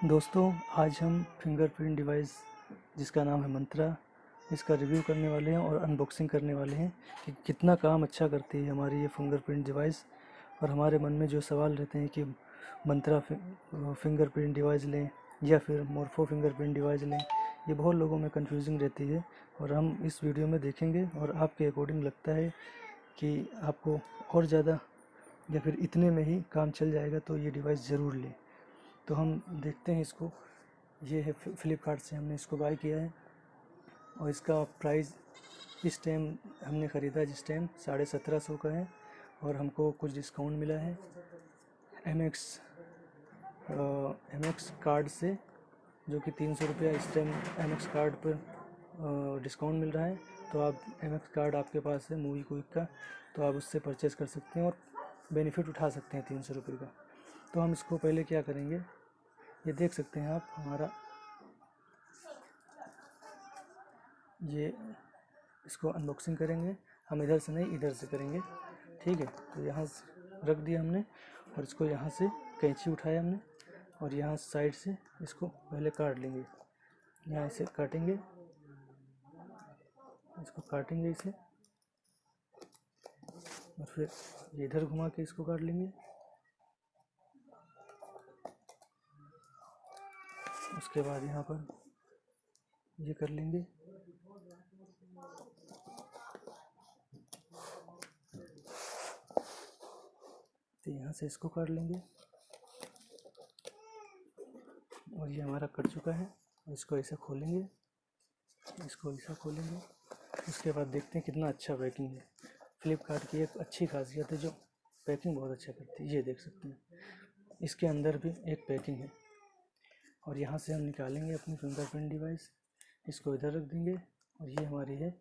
दोस्तों, आज हम फिंगरप्रिंट डिवाइस जिसका नाम है मंत्रा, इसका रिव्यू करने वाले हैं और अनबॉक्सिंग करने वाले हैं कि कितना काम अच्छा करती है हमारी ये फिंगरप्रिंट डिवाइस और हमारे मन में जो सवाल रहते हैं कि मंत्रा फिंगरप्रिंट डिवाइस लें या फिर मोरफो फिंगरप्रिंट डिवाइस लें, ये बहुत लोगों में कन्फ्यूजिंग रहती है और हम इस वीडियो में देखेंगे और आपके अकॉर्डिंग लगता है कि आपको और ज़्यादा या फिर इतने में ही काम चल जाएगा तो ये डिवाइस ज़रूर लें। तो हम देखते हैं इसको। ये है फ्लिपकार्ट से हमने इसको बाय किया है। और इसका प्राइस इस टाइम हमने ख़रीदा जिस टाइम साढ़े सत्रह सौ का है और हमको कुछ डिस्काउंट मिला है। M X M X card से, जो कि तीन सौ रुपया इस टाइम एम एक्स कार्ड पर डिस्काउंट मिल रहा है। तो आप एम एक्स कार्ड आपके पास है मूवी क्विक का तो आप उससे परचेज़ कर सकते हैं और बेनिफिट उठा सकते हैं तीन सौ रुपये का। तो हम इसको पहले क्या करेंगे? ये देख सकते हैं आप, हमारा ये इसको अनबॉक्सिंग करेंगे। हम इधर से नहीं, इधर से करेंगे। ठीक है तो यहाँ से रख दिया हमने और इसको यहाँ से कैंची उठाया हमने और यहाँ साइड से इसको पहले काट लेंगे। यहाँ इसे काटेंगे। इसको काटेंगे इसे और फिर इधर घुमा के इसको काट लेंगे। उसके बाद यहाँ पर ये कर लेंगे। तो यहाँ से इसको काट लेंगे। और ये हमारा कट चुका है। इसको ऐसा खोलेंगे। इसको ऐसा खोलेंगे। उसके बाद देखते हैं कितना अच्छा पैकिंग है। फ्लिपकार्ट की एक अच्छी खासियत है जो पैकिंग बहुत अच्छा करती है। ये देख सकते हैं। इसके अंदर भी एक पैकिंग है। और यहाँ से हम निकालेंगे अपनी फिंगरप्रिंट डिवाइस इसको इधर रख देंगे और ये हमारी है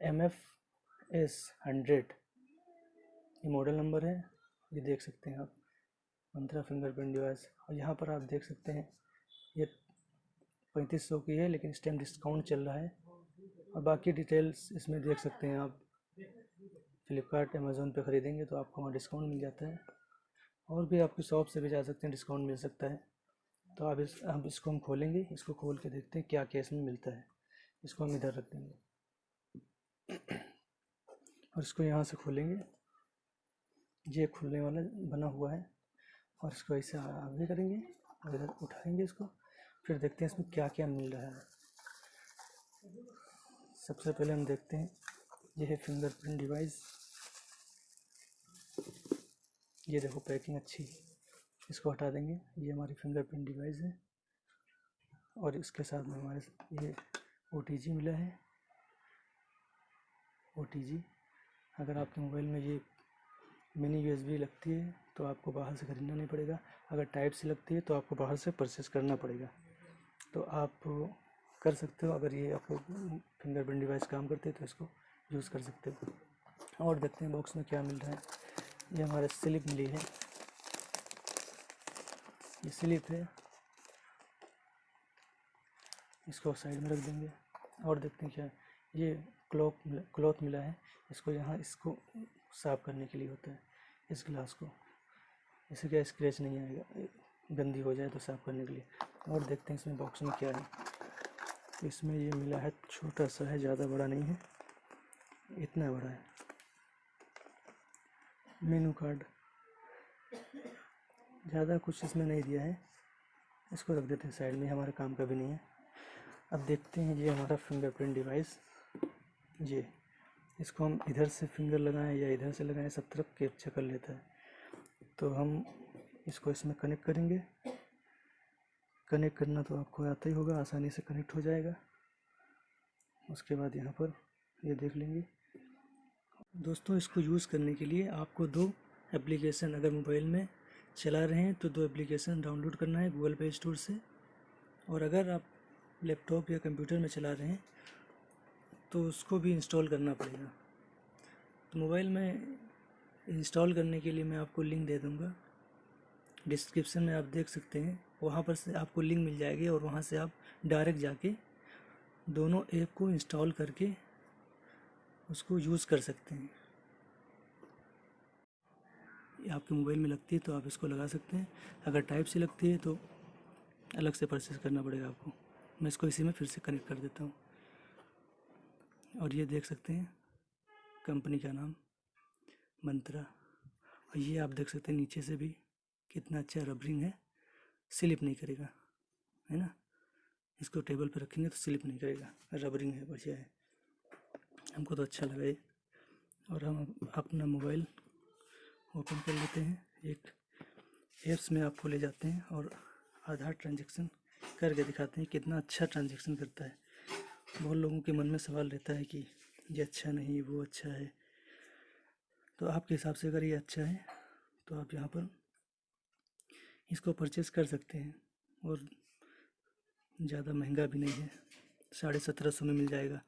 एम एफ़ एस हंड्रेड ये मॉडल नंबर है, ये देख सकते हैं आप, मंत्रा फिंगरप्रिंट डिवाइस और यहाँ पर आप देख सकते हैं, ये पैंतीस सौ की है, लेकिन इस टाइम डिस्काउंट चल रहा है। और बाकी डिटेल्स इसमें देख सकते हैं आप। फ्लिपकार्ट अमेज़ोन पे ख़रीदेंगे तो आपको वहाँ डिस्काउंट मिल जाता है। और भी आपकी शॉप से भी जा सकते हैं डिस्काउंट मिल सकता है। तो अब इस, अब इसको हम खोलेंगे, इसको खोल के देखते हैं क्या क्या इसमें मिलता है। इसको हम इधर रख देंगे। और इसको यहाँ से खोलेंगे। ये खुलने वाला बना हुआ है। और इसको ऐसे आगे करेंगे और इधर उठाएँगे इसको। फिर देखते हैं इसमें क्या क्या मिल रहा है। सबसे पहले हम देखते हैं। यह है फिंगरप्रिंट डिवाइस ये देखो पैकिंग अच्छी इसको हटा देंगे। ये हमारी फिंगरप्रिंट डिवाइस है। और इसके साथ में हमारे ये ओटीजी मिला है। ओटीजी अगर आपके मोबाइल में ये मिनी यूएसबी लगती है तो आपको बाहर से ख़रीदना नहीं पड़ेगा। अगर टाइप से लगती है तो आपको बाहर से परचेस करना पड़ेगा। तो आप कर सकते हो, अगर ये आपको फिंगरप्रिंट डिवाइस काम करते हैं तो इसको यूज़ कर सकते हो। और देखते हैं बॉक्स में क्या मिल रहा है। ये हमारे स्लिप मिली है। ये स्लिप है इसको साइड में रख देंगे। और देखते हैं क्या, ये क्लॉथ क्लॉथ मिला है। इसको यहाँ, इसको साफ़ करने के लिए होता है, इस ग्लास को। इससे क्या स्क्रैच नहीं आएगा, गंदी हो जाए तो साफ़ करने के लिए। और देखते हैं इसमें बॉक्स में क्या है। इसमें ये मिला है, छोटा सा है, ज़्यादा बड़ा नहीं है, इतना बड़ा है। मेनू कार्ड ज़्यादा कुछ इसमें नहीं दिया है। इसको रख देते हैं साइड में, हमारे काम का भी नहीं है। अब देखते हैं ये हमारा फिंगरप्रिंट डिवाइस ये इसको हम इधर से फिंगर लगाएँ या इधर से लगाएँ, सब तरफ़ कैप्चर कर लेता है। तो हम इसको इसमें कनेक्ट करेंगे। कनेक्ट करना तो आपको आता ही होगा, आसानी से कनेक्ट हो जाएगा। उसके बाद यहाँ पर ये देख लेंगे। दोस्तों, इसको यूज़ करने के लिए आपको दो एप्लीकेशन अगर मोबाइल में चला रहे हैं तो दो एप्लीकेशन डाउनलोड करना है गूगल प्ले स्टोर से। और अगर आप लैपटॉप या कंप्यूटर में चला रहे हैं तो उसको भी इंस्टॉल करना पड़ेगा। तो मोबाइल में इंस्टॉल करने के लिए मैं आपको लिंक दे दूँगा। डिस्क्रिप्शन में आप देख सकते हैं, वहाँ पर से आपको लिंक मिल जाएगी और वहाँ से आप डायरेक्ट जाके दोनों ऐप को इंस्टॉल करके उसको यूज़ कर सकते हैं। आपके मोबाइल में लगती है तो आप इसको लगा सकते हैं। अगर टाइप से लगती है तो अलग से परचेज़ करना पड़ेगा आपको। मैं इसको इसी में फिर से कनेक्ट कर देता हूँ। और ये देख सकते हैं कंपनी का नाम, मंत्रा। और ये आप देख सकते हैं, नीचे से भी कितना अच्छा रबरिंग है। स्लिप नहीं करेगा, है ना? इसको टेबल पर रखेंगे तो स्लिप नहीं करेगा। रबरिंग है, बढ़िया है। हमको तो अच्छा लगा ये। और हम अपना मोबाइल ओपन कर लेते हैं। एक एप्स में आपको ले जाते हैं और आधार ट्रांजेक्शन करके दिखाते हैं कितना अच्छा ट्रांजेक्शन करता है। बहुत लोगों के मन में सवाल रहता है कि ये अच्छा नहीं, वो अच्छा है। तो आपके हिसाब से अगर ये अच्छा है तो आप यहाँ पर इसको परचेस कर सकते हैं और ज़्यादा महँगा भी नहीं है। साढ़े सत्रह सौ में मिल जाएगा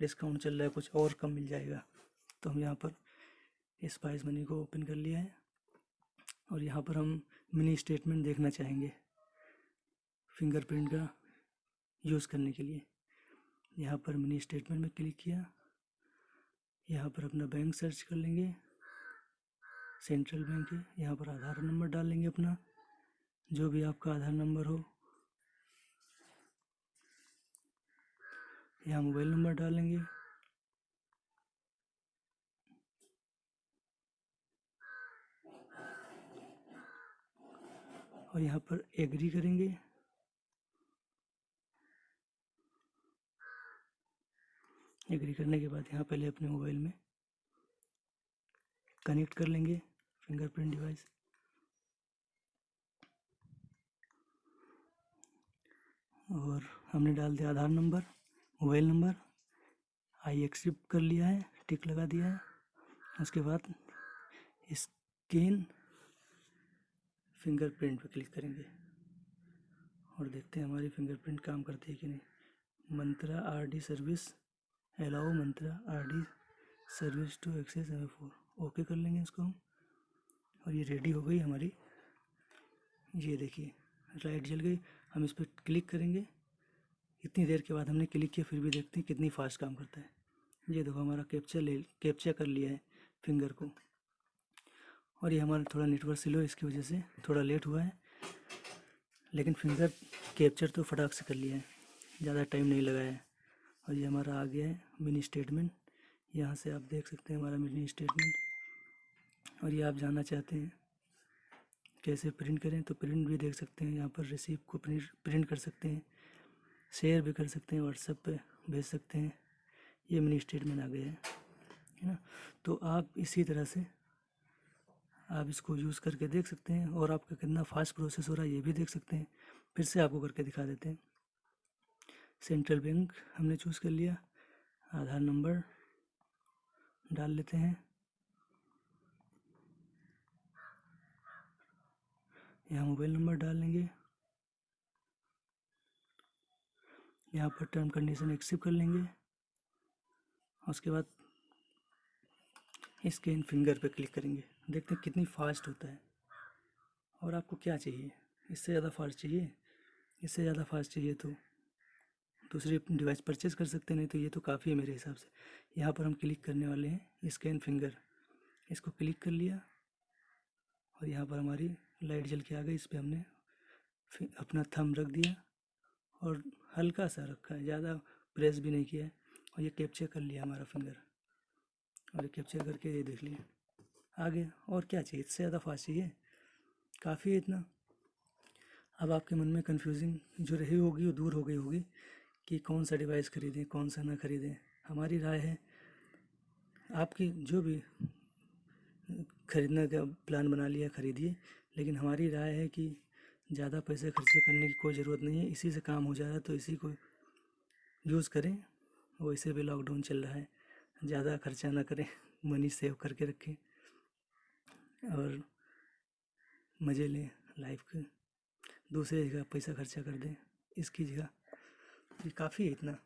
डिस्काउंट चल रहा है, कुछ और कम मिल जाएगा। तो हम यहाँ पर स्पाइस मनी को ओपन कर लिया है और यहाँ पर हम मिनी स्टेटमेंट देखना चाहेंगे फिंगरप्रिंट का यूज़ करने के लिए। यहाँ पर मिनी स्टेटमेंट में क्लिक किया। यहाँ पर अपना बैंक सर्च कर लेंगे। सेंट्रल बैंक है। यहाँ पर आधार नंबर डाल लेंगे अपना। जो भी आपका आधार नंबर हो। यहाँ मोबाइल नंबर डालेंगे और यहाँ पर एग्री करेंगे। एग्री करने के बाद यहाँ पहले अपने मोबाइल में कनेक्ट कर लेंगे फिंगरप्रिंट डिवाइस और हमने डाल दिया Aadhaar number mobile number I accept कर लिया है टिक लगा दिया है। उसके बाद स्कैन फिंगरप्रिंट पर क्लिक करेंगे। और देखते हैं हमारी फिंगरप्रिंट काम करती है कि नहीं। Mantra R D service allow Mantra R D service to access M four okay कर लेंगे इसको हम। और ये रेडी हो गई हमारी। ये देखिए लाइट जल गई। हम इस पर क्लिक करेंगे। इतनी देर के बाद हमने क्लिक किया, फिर भी देखते हैं कितनी फास्ट काम करता है। ये देखो हमारा कैप्चर ले कैप्चर कर लिया है फिंगर को। और ये हमारा थोड़ा नेटवर्क स्लो इसकी वजह से थोड़ा लेट हुआ है। लेकिन फिंगर कैप्चर तो फटाक से कर लिया है। ज़्यादा टाइम नहीं लगा है। और ये हमारा आ गया है मिनी स्टेटमेंट यहाँ से आप देख सकते हैं हमारा मिनी स्टेटमेंट और ये आप जानना चाहते हैं कैसे प्रिंट करें तो प्रिंट भी देख सकते हैं। यहाँ पर रिसीप को प्रिंट प्रिंट कर सकते हैं। शेयर भी कर सकते हैं। व्हाट्सएप पे भेज सकते हैं। ये मिनी स्टेटमेंट आ गया है। है ना? तो आप इसी तरह से आप इसको यूज़ करके देख सकते हैं और आपका कितना फास्ट प्रोसेस हो रहा है ये भी देख सकते हैं। फिर से आपको करके दिखा देते हैं। सेंट्रल बैंक हमने चूज़ कर लिया। आधार नंबर डाल लेते हैं। यहाँ मोबाइल नंबर डाल लेंगे। यहाँ पर टर्म कंडीशन एक्सेप्ट कर लेंगे। उसके बाद स्कैन फिंगर पे क्लिक करेंगे। देखते हैं कितनी फास्ट होता है। और आपको क्या चाहिए? इससे ज़्यादा फास्ट चाहिए? इससे ज़्यादा फास्ट चाहिए तो दूसरी डिवाइस परचेज़ कर सकते नहीं तो ये तो काफ़ी है मेरे हिसाब से। यहाँ पर हम क्लिक करने वाले हैं स्कैन फिंगर। इसको क्लिक कर लिया और यहाँ पर हमारी लाइट जल के आ गई। इस पर हमने अपना थम रख दिया और हल्का सा रखा है, ज़्यादा प्रेस भी नहीं किया है। और ये कैप्चर कर लिया हमारा फिंगर। और कैप्चर करके ये देख लिया। आगे, और क्या चाहिए? इससे ज़्यादा फास्ट चाहिए? काफ़ी है इतना। अब आपके मन में कन्फ्यूजिंग जो रही होगी, वो दूर हो गई होगी कि कौन सा डिवाइस ख़रीदें, कौन सा ना ख़रीदें। हमारी राय है, आपकी जो भी खरीदने का प्लान बना लिया, ख़रीदिए। लेकिन हमारी राय है कि ज़्यादा पैसे खर्चे करने की कोई ज़रूरत नहीं है। इसी से काम हो जा रहा है तो इसी को यूज़ करें। वैसे भी लॉकडाउन चल रहा है। ज़्यादा खर्चा ना करें, मनी सेव करके रखें और मज़े लें लाइफ के। दूसरे जगह पैसा खर्चा कर दें, इसकी जगह। ये काफ़ी है इतना।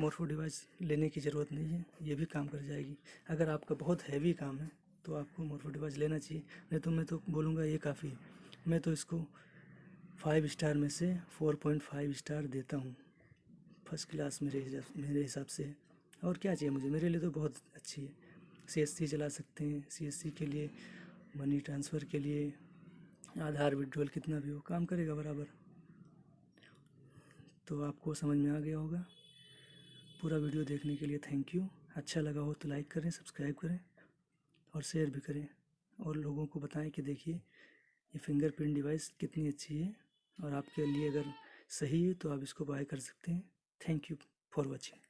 मोरफो डिवाइस लेने की ज़रूरत नहीं है, ये भी काम कर जाएगी। अगर आपका बहुत हैवी काम है तो आपको मोरफो डिवाइस लेना चाहिए। नहीं तो मैं तो बोलूँगा ये काफ़ी है। मैं तो इसको फाइव स्टार में से फोर पॉइंट फाइव स्टार देता हूँ। फ़र्स्ट क्लास मेरे मेरे हिसाब से। और क्या चाहिए मुझे? मेरे लिए तो बहुत अच्छी है। सी एस सी चला सकते हैं। सी एस सी के लिए मनी ट्रांसफ़र के लिए, आधार विड्रॉल कितना भी हो, काम करेगा बराबर। तो आपको समझ में आ गया होगा। पूरा वीडियो देखने के लिए थैंक यू अच्छा लगा हो तो लाइक करें सब्सक्राइब करें और शेयर भी करें। और लोगों को बताएँ कि देखिए, ये फिंगरप्रिंट डिवाइस कितनी अच्छी है। और आपके लिए अगर सही है तो आप इसको बाय कर सकते हैं। Thank you for watching